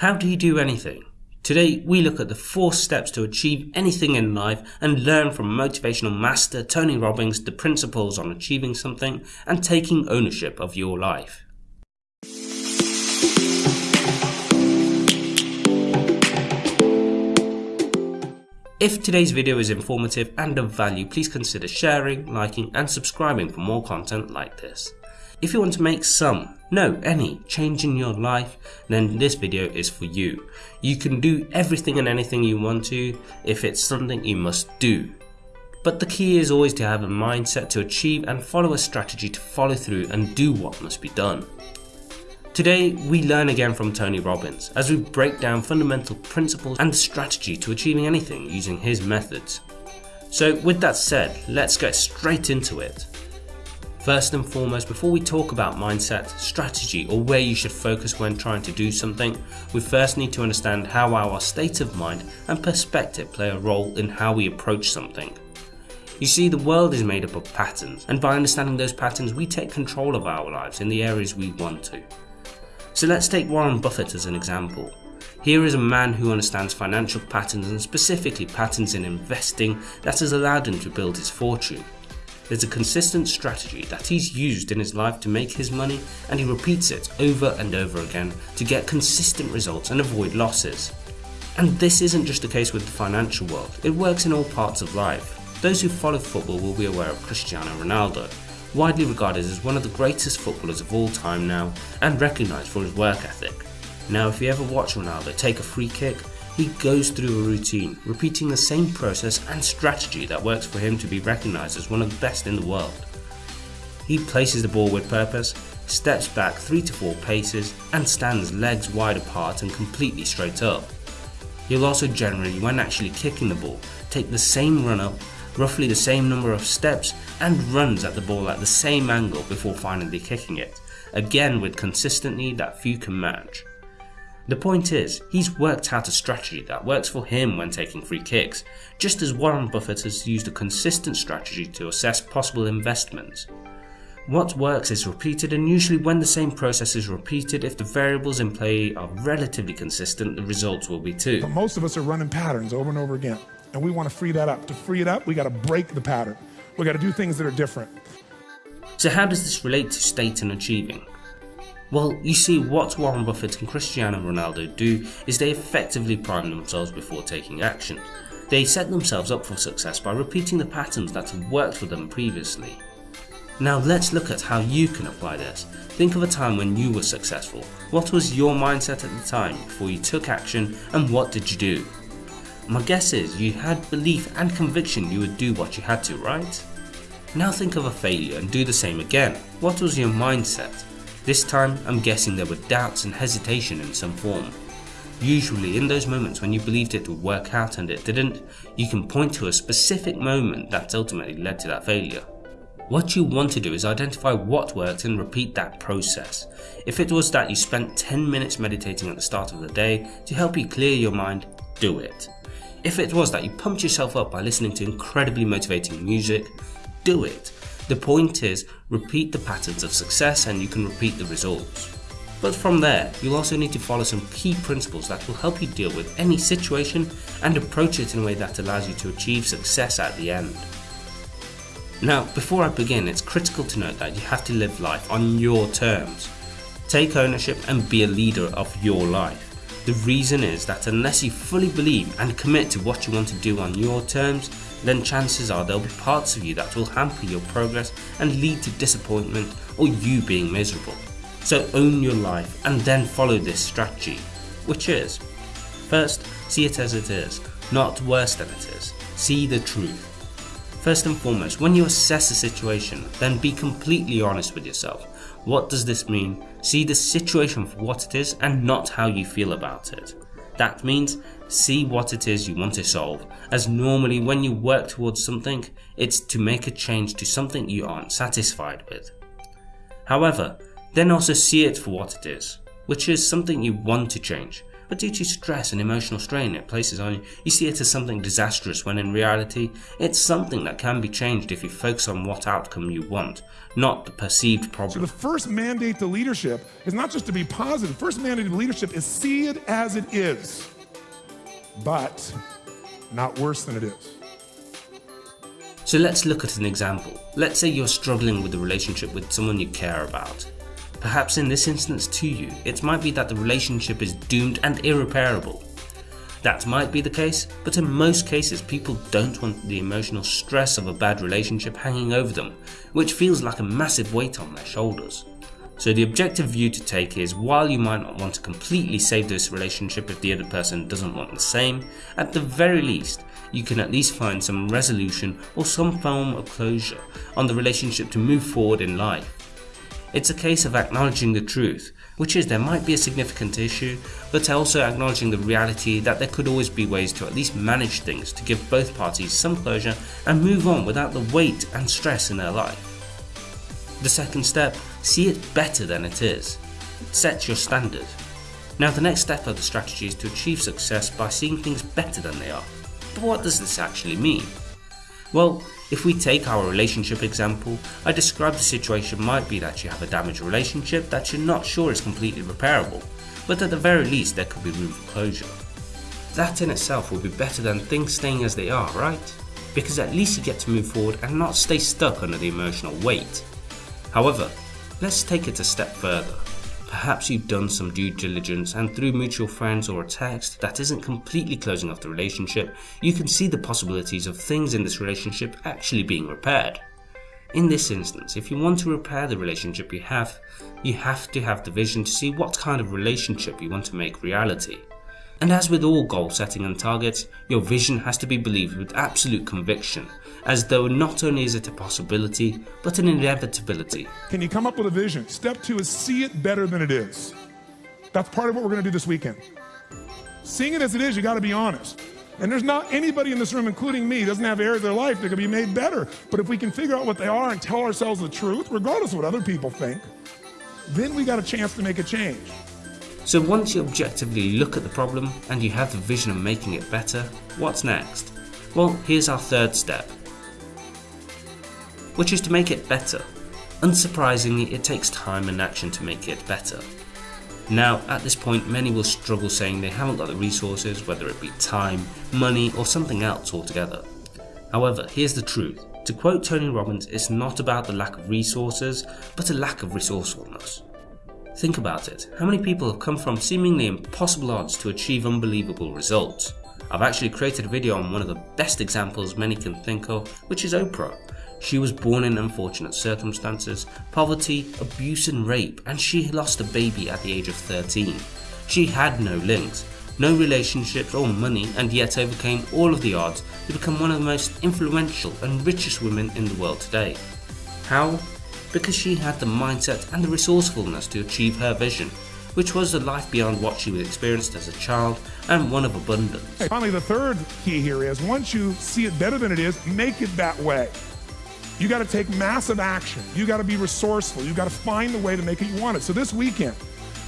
How do you do anything? Today, we look at the four steps to achieve anything in life and learn from motivational master Tony Robbins the principles on achieving something and taking ownership of your life. If today's video is informative and of value, please consider sharing, liking and subscribing for more content like this. If you want to make some, no, any change in your life, then this video is for you. You can do everything and anything you want to if it's something you must do. But the key is always to have a mindset to achieve and follow a strategy to follow through and do what must be done. Today, we learn again from Tony Robbins as we break down fundamental principles and strategy to achieving anything using his methods. So, with that said, let's get straight into it. First and foremost, before we talk about mindset, strategy, or where you should focus when trying to do something, we first need to understand how our state of mind and perspective play a role in how we approach something. You see, the world is made up of patterns, and by understanding those patterns, we take control of our lives in the areas we want to. So let's take Warren Buffett as an example. Here is a man who understands financial patterns and specifically patterns in investing that has allowed him to build his fortune. There's a consistent strategy that he's used in his life to make his money and he repeats it over and over again to get consistent results and avoid losses. And this isn't just the case with the financial world, it works in all parts of life. Those who follow football will be aware of Cristiano Ronaldo, widely regarded as one of the greatest footballers of all time now and recognised for his work ethic. Now if you ever watch Ronaldo take a free kick, he goes through a routine, repeating the same process and strategy that works for him to be recognised as one of the best in the world. He places the ball with purpose, steps back 3 to 4 paces and stands legs wide apart and completely straight up. He'll also generally, when actually kicking the ball, take the same run up roughly the same number of steps and runs at the ball at the same angle before finally kicking it, again with consistency that few can match. The point is, he's worked out a strategy that works for him when taking free kicks, just as Warren Buffett has used a consistent strategy to assess possible investments. What works is repeated and usually when the same process is repeated, if the variables in play are relatively consistent, the results will be too. But most of us are running patterns over and over again and we want to free that up. To free it up, we got to break the pattern. We got to do things that are different. So, how does this relate to state and achieving? Well, you see, what Warren Buffett and Cristiano Ronaldo do is they effectively prime themselves before taking action. They set themselves up for success by repeating the patterns that have worked for them previously. Now let's look at how you can apply this. Think of a time when you were successful. What was your mindset at the time before you took action and what did you do? My guess is you had belief and conviction you would do what you had to, right? Now think of a failure and do the same again. What was your mindset? This time, I'm guessing there were doubts and hesitation in some form. Usually, in those moments when you believed it would work out and it didn't, you can point to a specific moment that ultimately led to that failure. What you want to do is identify what worked and repeat that process. If it was that you spent 10 minutes meditating at the start of the day to help you clear your mind, do it. If it was that you pumped yourself up by listening to incredibly motivating music, do it. The point is, repeat the patterns of success and you can repeat the results. But from there, you'll also need to follow some key principles that will help you deal with any situation and approach it in a way that allows you to achieve success at the end. Now, before I begin, it's critical to note that you have to live life on your terms. Take ownership and be a leader of your life. The reason is that unless you fully believe and commit to what you want to do on your terms, then chances are there'll be parts of you that will hamper your progress and lead to disappointment or you being miserable. So own your life and then follow this strategy, which is First, see it as it is, not worse than it is. See the truth. First and foremost, when you assess a situation, then be completely honest with yourself. What does this mean? See the situation for what it is and not how you feel about it. That means see what it is you want to solve, as normally when you work towards something, it's to make a change to something you aren't satisfied with. However, then also see it for what it is, which is something you want to change. But due to stress and emotional strain it places on you, you see it as something disastrous when in reality, it's something that can be changed if you focus on what outcome you want, not the perceived problem. So the first mandate to leadership is not just to be positive. the First mandate to leadership is see it as it is, but not worse than it is. So let's look at an example. Let's say you're struggling with a relationship with someone you care about. Perhaps in this instance to you, it might be that the relationship is doomed and irreparable. That might be the case, but in most cases people don't want the emotional stress of a bad relationship hanging over them, which feels like a massive weight on their shoulders. So the objective view to take is while you might not want to completely save this relationship if the other person doesn't want the same, at the very least, you can at least find some resolution or some form of closure on the relationship to move forward in life. It's a case of acknowledging the truth, which is there might be a significant issue, but also acknowledging the reality that there could always be ways to at least manage things to give both parties some closure and move on without the weight and stress in their life. The second step, see it better than it is. Set your standard. Now the next step of the strategy is to achieve success by seeing things better than they are. But what does this actually mean? Well, if we take our relationship example, I described the situation might be that you have a damaged relationship that you're not sure is completely repairable, but at the very least there could be room for closure. That in itself will be better than things staying as they are, right? Because at least you get to move forward and not stay stuck under the emotional weight. However, let's take it a step further. Perhaps you've done some due diligence and through mutual friends or a text that isn't completely closing off the relationship, you can see the possibilities of things in this relationship actually being repaired. In this instance, if you want to repair the relationship you have, you have to have the vision to see what kind of relationship you want to make reality. And as with all goal setting and targets, your vision has to be believed with absolute conviction, as though not only is it a possibility, but an inevitability. Can you come up with a vision? Step two is see it better than it is. That's part of what we're going to do this weekend. Seeing it as it is, you got to be honest. And there's not anybody in this room, including me, doesn't have areas of their life that can be made better. But if we can figure out what they are and tell ourselves the truth, regardless of what other people think, then we got a chance to make a change. So once you objectively look at the problem and you have the vision of making it better, what's next? Well, here's our third step, which is to make it better. Unsurprisingly, it takes time and action to make it better. Now, at this point, many will struggle saying they haven't got the resources, whether it be time, money, or something else altogether. However, here's the truth. To quote Tony Robbins, it's not about the lack of resources, but a lack of resourcefulness. Think about it. How many people have come from seemingly impossible odds to achieve unbelievable results? I've actually created a video on one of the best examples many can think of, which is Oprah. She was born in unfortunate circumstances, poverty, abuse and rape, and she lost a baby at the age of 13. She had no links, no relationships or money and yet overcame all of the odds to become one of the most influential and richest women in the world today. How? Because she had the mindset and the resourcefulness to achieve her vision, which was a life beyond what she experienced as a child and one of abundance. Finally, the third key here is once you see it better than it is, make it that way. You got to take massive action. You got to be resourceful. You got to find the way to make it you want it. So this weekend.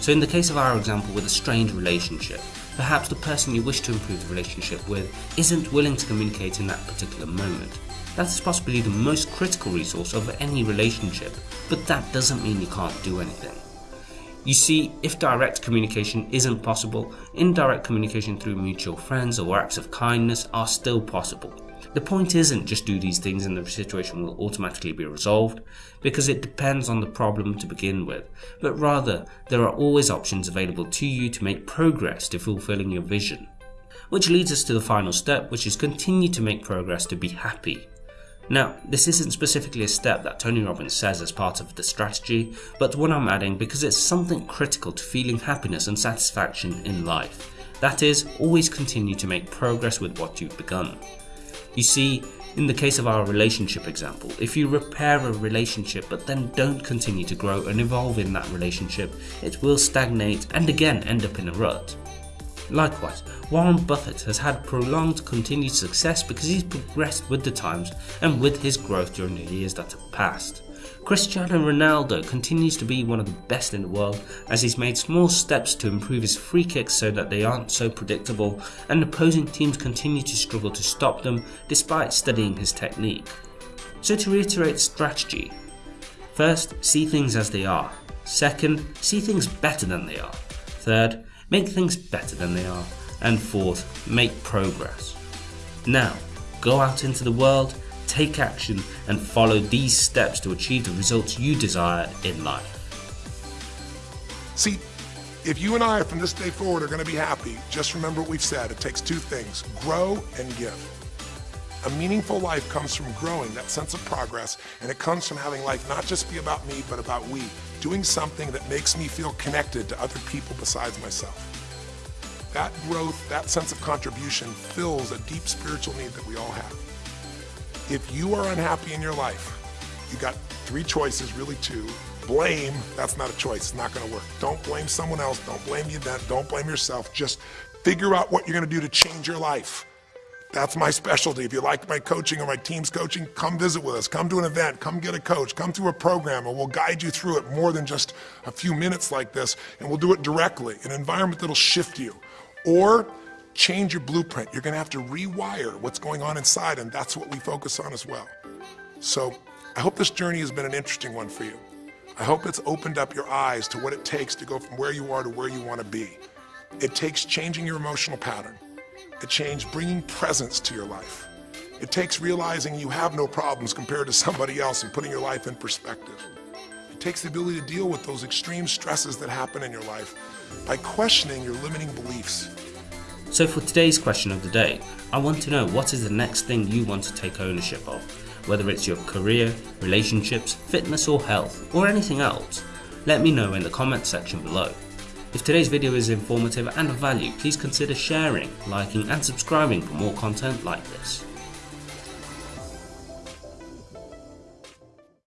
So in the case of our example with a strained relationship, perhaps the person you wish to improve the relationship with isn't willing to communicate in that particular moment. That is possibly the most critical resource of any relationship, but that doesn't mean you can't do anything. You see, if direct communication isn't possible, indirect communication through mutual friends or acts of kindness are still possible. The point isn't just do these things and the situation will automatically be resolved, because it depends on the problem to begin with, but rather there are always options available to you to make progress to fulfilling your vision. Which leads us to the final step, which is continue to make progress to be happy. Now, this isn't specifically a step that Tony Robbins says as part of the strategy, but one I'm adding because it's something critical to feeling happiness and satisfaction in life. That is, always continue to make progress with what you've begun. You see, in the case of our relationship example, if you repair a relationship but then don't continue to grow and evolve in that relationship, it will stagnate and again end up in a rut. Likewise, Warren Buffett has had prolonged continued success because he's progressed with the times and with his growth during the years that have passed. Cristiano Ronaldo continues to be one of the best in the world as he's made small steps to improve his free kicks so that they aren't so predictable and opposing teams continue to struggle to stop them despite studying his technique. So to reiterate strategy, first, see things as they are. Second, see things better than they are. Third, make things better than they are. And fourth, make progress. Now, go out into the world take action and follow these steps to achieve the results you desire in life. See, if you and I from this day forward are going to be happy, just remember what we've said. It takes two things grow and give. A meaningful life comes from growing, that sense of progress, and it comes from having life not just be about me, but about we, doing something that makes me feel connected to other people besides myself. That growth, that sense of contribution fills a deep spiritual need that we all have. If you are unhappy in your life, you got three choices, really two. Blame, that's not a choice, it's not gonna work. Don't blame someone else, don't blame the event, don't blame yourself. Just figure out what you're gonna do to change your life. That's my specialty. If you like my coaching or my team's coaching, come visit with us. Come to an event, come get a coach, come through a program, and we'll guide you through it more than just a few minutes like this, and we'll do it directly, an environment that'll shift you. Or change your blueprint. You're going to have to rewire what's going on inside, and that's what we focus on as well. So I hope this journey has been an interesting one for you. I hope it's opened up your eyes to what it takes to go from where you are to where you want to be. It takes changing your emotional pattern. It takes bringing presence to your life. It takes realizing you have no problems compared to somebody else and putting your life in perspective. It takes the ability to deal with those extreme stresses that happen in your life by questioning your limiting beliefs so for today's question of the day, I want to know what is the next thing you want to take ownership of, whether it's your career, relationships, fitness or health, or anything else. Let me know in the comments section below. If today's video is informative and of value, please consider sharing, liking and subscribing for more content like this.